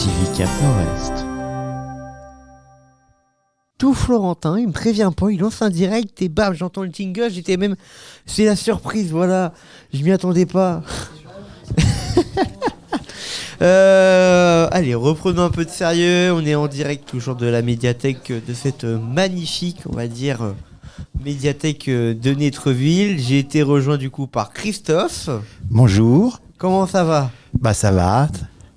TV Cap Nord-Est. Tout Florentin, il me prévient pas, il lance un direct et bam, j'entends le jingle, j'étais même... C'est la surprise, voilà, je m'y attendais pas. Euh, allez, reprenons un peu de sérieux, on est en direct toujours de la médiathèque de cette magnifique, on va dire, médiathèque de Netreville. J'ai été rejoint du coup par Christophe. Bonjour. Comment ça va? Bah ça va.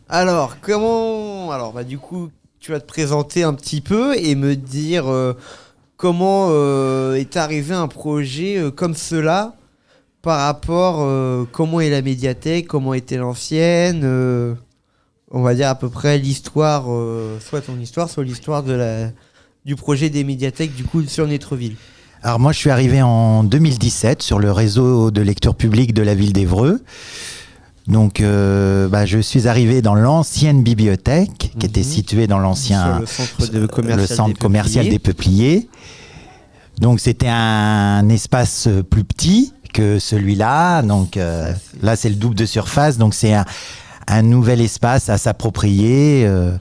Alors, comment... Alors, bah du coup, tu vas te présenter un petit peu et me dire euh, comment euh, est arrivé un projet euh, comme cela par rapport comment est la médiathèque, comment était l'ancienne, on va dire à peu près l'histoire, soit ton histoire, soit l'histoire du projet des médiathèques du coup sur Netreville. Alors moi je suis arrivé en 2017 sur le réseau de lecture publique de la ville d'Evreux. Donc euh, bah, je suis arrivé dans l'ancienne bibliothèque qui était Mhm. située dans l'ancien le centre de commercial le centre des commercial Peupliers. des Peupliers. Donc c'était un espace plus petit que celui-là. Donc euh, là c'est le double de surface. Donc c'est un, un nouvel espace à s'approprier. euh,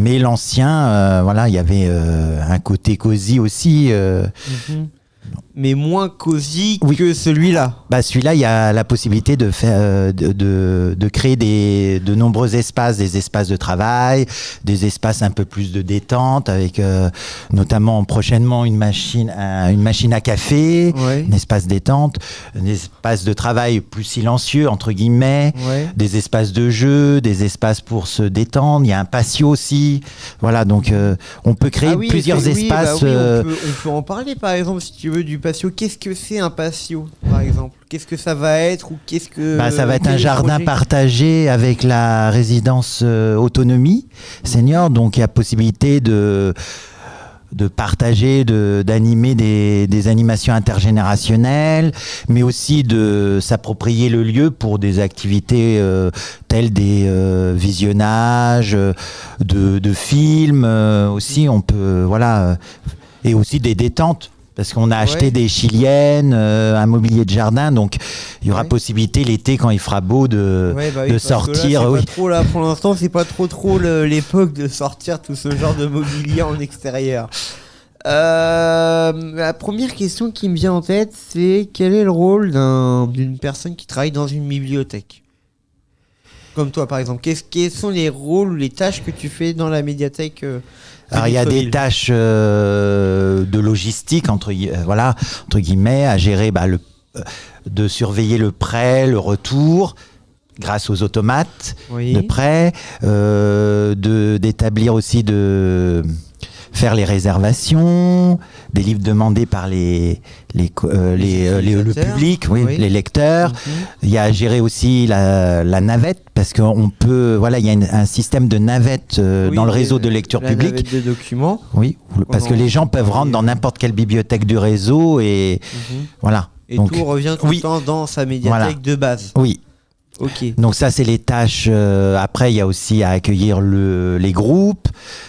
mais l'ancien, euh, voilà, il y avait un côté cosy aussi. Mhm. Mais moins cosy Oui. que celui-là. Bah, celui-là, il y a la possibilité de faire, euh, de, de, de créer des, de nombreux espaces, des espaces de travail, des espaces un peu plus de détente, avec euh, notamment prochainement une machine, un- une machine à café, Ouais. un espace détente, un espace de travail plus silencieux entre guillemets, Ouais. des espaces de jeu, des espaces pour se détendre. Il y a un patio aussi, voilà. Donc, euh, on peut créer Ah oui, plusieurs oui, bah espaces. oui, euh, on, peut, on peut en parler par exemple si tu veux du patio. Qu'est-ce que c'est un patio par exemple? Qu'est-ce que ça va être ou qu'est-ce que Bah, ça va être un jardin partagé avec la résidence euh, autonomie senior. Donc il y a possibilité de de partager, de d'animer des, des animations intergénérationnelles, mais aussi de s'approprier le lieu pour des activités euh, telles des euh, visionnages de, de films euh, aussi. On peut voilà et aussi des détentes. Parce qu'on a acheté Ouais. des chiliennes, euh, un mobilier de jardin, donc il y aura Ouais. possibilité l'été quand il fera beau de, Ouais, bah oui, de là, sortir. c'est oui. pas trop, là, pour l'instant, c'est pas trop trop l'époque de sortir tout ce genre de mobilier en extérieur. Euh, la première question qui me vient en tête, c'est quel est le rôle d'un- d'une personne qui travaille dans une bibliothèque? Comme toi, par exemple. Quels sont les rôles ou les tâches que tu fais dans la médiathèque euh, Alors il y a des tâches euh, de logistique entre euh, voilà entre guillemets à gérer bah, le euh, de surveiller le prêt, le retour grâce aux automates Oui. de prêt, euh, de d'établir aussi de faire les réservations, des livres demandés par les les euh, Les les, euh, les- le public, oui, Oui. les lecteurs. Mhm. Il y a à gérer aussi la, la navette parce qu'on peut voilà il y a une- un système de navette euh, Oui, dans le réseau de lecture la publique. navette de documents. Oui, parce que les gens peuvent rentrer dans n'importe quelle bibliothèque du réseau et Mhm. voilà. Et Donc, tout revient tout le temps dans sa médiathèque Voilà. de base. Oui, Donc ça c'est les tâches. euh, après il y a aussi à accueillir le, les groupes,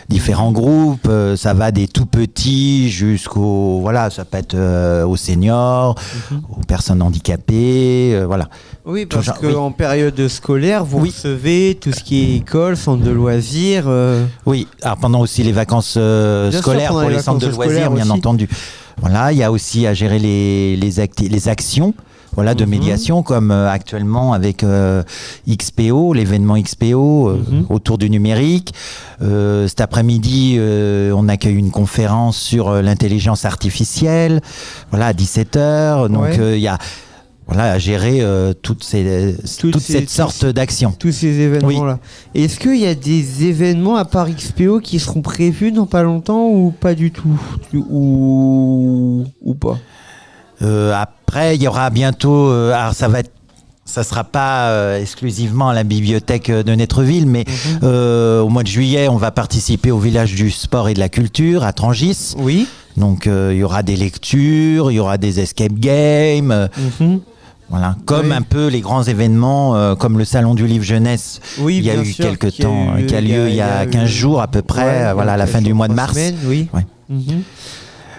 différents groupes. euh, ça va des tout petits jusqu'aux voilà, ça peut être euh, aux seniors, Mhm. aux personnes handicapées, euh, voilà. Oui, parce qu'en oui. période scolaire, vous Oui. recevez tout ce qui est école, centre de loisirs. euh, Oui, alors pendant aussi les vacances euh, scolaires pour les les centres de loisirs, bien aussi. entendu. Voilà, il y a aussi à gérer les, les, acti- les actions voilà, de Mhm. médiation, comme euh, actuellement avec euh, XPO, l'événement XPO euh, Mhm. autour du numérique. Euh, cet après-midi, euh, on accueille une conférence sur euh, l'intelligence artificielle, voilà, à 17h. Donc, Ouais. euh, il y a voilà, à gérer euh, toutes ces, Toutes toute ces- cette tous sorte d'actions. tous ces événements-là. Est-ce qu'il y a des événements à part XPO qui seront prévus dans pas longtemps ou pas du tout Ou, ou pas? Après, il y aura bientôt. euh, alors, ça va être. Ça sera pas euh, exclusivement à la bibliothèque euh, de Netreville, mais Mhm. euh, au mois de juillet, on va participer au village du sport et de la culture à Trangis. Oui. Donc, euh, il y aura des lectures, il y aura des escape games, euh, Mhm. voilà, comme Oui. un peu les grands événements, euh, comme le salon du livre jeunesse. Oui, il y a eu sûr, quelques qui a temps, eu qui a lieu il y a 15 eu- jours à peu près, Ouais, euh, voilà, à la fin du mois de mars. semaines, oui. Ouais. Mhm.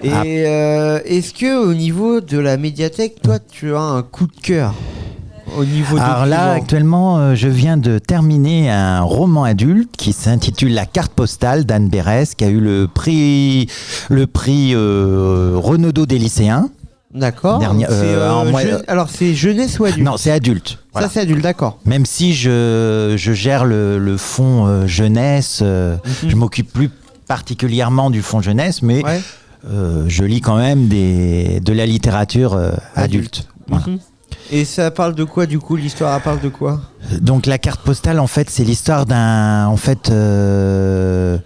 Et Ah. euh, est-ce que au niveau de la médiathèque, toi, tu as un coup de cœur au niveau Alors là, actuellement, euh, je viens de terminer un roman adulte qui s'intitule La carte postale d'Anne Bérès, qui a eu le prix, le prix euh, Renaudot des lycéens. D'accord. Euh, Alors, c'est jeunesse ou adulte Non, c'est adulte. Voilà. Ça, c'est adulte, d'accord. Même si je, je gère le, le fonds jeunesse, euh, Mhm. je m'occupe plus particulièrement du fonds jeunesse, mais Ouais. Euh, je lis quand même des, de la littérature euh, adulte. Voilà. Mhm. Et ça parle de quoi, du coup? L'histoire, parle de quoi? Donc la carte postale, en fait, c'est l'histoire d'un, en fait, euh,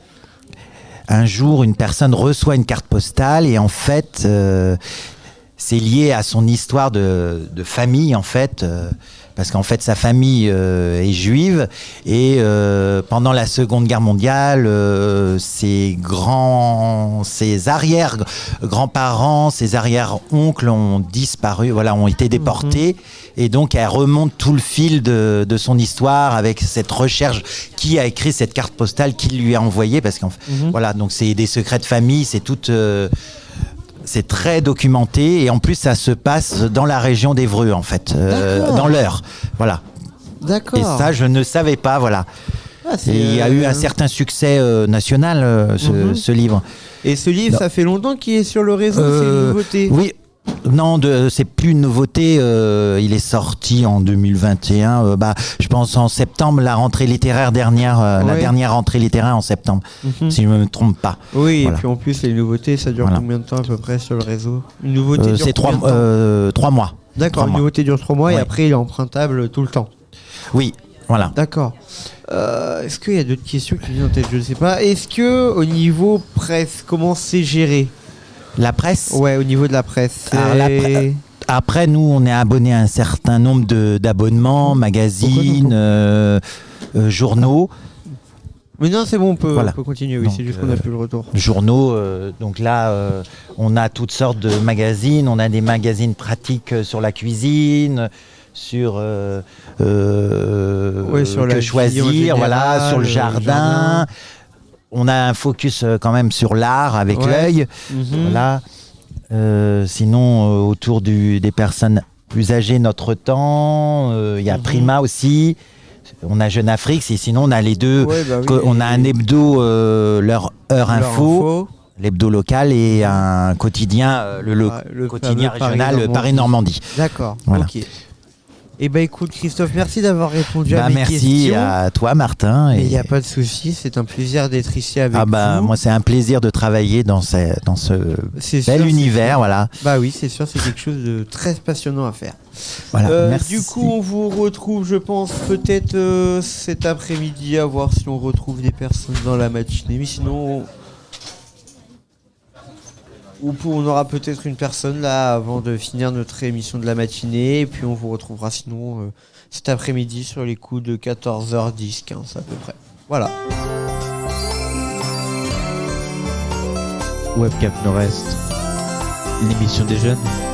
un jour, une personne reçoit une carte postale et en fait, c'est lié à son histoire de, de famille, en fait. euh, parce qu'en fait, sa famille euh, est juive et euh, pendant la Seconde Guerre mondiale, euh, ses grands, ses arrière grands-parents, ses arrière-oncles ont disparu, voilà, ont été déportés. Et donc, elle remonte tout le fil de, de son histoire avec cette recherche qui a écrit cette carte postale, qui lui a envoyée, parce qu'en fait, Mhm. voilà, donc c'est des secrets de famille, c'est tout. C'est très documenté et en plus ça se passe dans la région d'Evreux en fait, euh, dans l'heure. Voilà. D'accord. Et ça je ne savais pas, voilà. Ah, Et il y a eu euh, un certain succès euh, national euh, ce, Mhm. ce livre. Et ce livre, Non. ça fait longtemps qu'il est sur le réseau, c'est une nouveauté. Oui. Non, c'est plus une nouveauté. euh, il est sorti en 2021. euh, bah, je pense en septembre, la rentrée littéraire dernière, euh, la dernière rentrée littéraire en septembre, Mhm. si je ne me trompe pas. Oui, Voilà. et puis en plus, les nouveautés, ça dure Voilà. combien de temps à peu près sur le réseau? Une nouveauté dure c'est trois, mois. D'accord, une nouveauté dure trois mois et après, il est empruntable tout le temps. Oui, voilà. D'accord. Est-ce qu'il y a d'autres questions qui viennent en tête? Je ne sais pas. Est-ce que au niveau presse, comment c'est géré? La presse. Ouais, au niveau de la presse. Alors, la c'est- pre- Après, nous, on est abonné à un certain nombre de- d'abonnements, magazines, euh, euh, journaux. Mais non, c'est bon, on peut, Voilà. on peut continuer. Oui, c'est juste qu'on n'a euh, plus le retour. journaux. euh, donc là, euh, on a toutes sortes de magazines. On a des magazines pratiques euh, sur la cuisine, sur, euh, euh, Ouais, sur que la choisir, voilà, sur le euh, jardin. On a un focus euh, quand même sur l'art avec Ouais. l'œil. Mhm. Voilà. Euh, sinon, euh, autour du- des personnes plus âgées, notre temps, euh, il y a Mhm. Prima aussi. On a Jeune Afrique, et sinon on a les deux. Ouais, bah oui, on a un hebdo, leur heure leur info, l'hebdo local, et un quotidien, le, lo- Ah, le quotidien régional Paris-Normandie. D'accord. Voilà. Et bah écoute, Christophe, merci d'avoir répondu à Bah, mes merci questions. à toi, Martin. Il n'y a pas de souci, c'est un plaisir d'être ici avec Ah bah, vous. moi, c'est un plaisir de travailler dans ce, dans ce C'est sûr, bel univers. Voilà. Bah oui, c'est sûr, c'est quelque chose de très passionnant à faire. voilà. Euh, merci. du coup, on vous retrouve, je pense, peut-être euh, cet après-midi, à voir si on retrouve des personnes dans la matinée. Mais sinon, on... Ou on aura peut-être une personne là avant de finir notre émission de la matinée. Et puis on vous retrouvera sinon euh, cet après-midi sur les coups de 14h10, 15 à peu près. Voilà. Webcam Nord-Est, l'émission des jeunes.